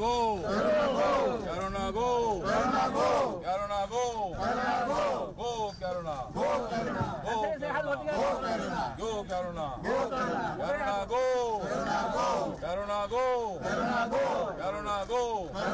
go! Go! Corona go! Corona go! Corona go! Go! Go Corona! Go Corona! Go Corona! Go Corona! Go Corona! Corona go! Corona go! Corona go! Corona go!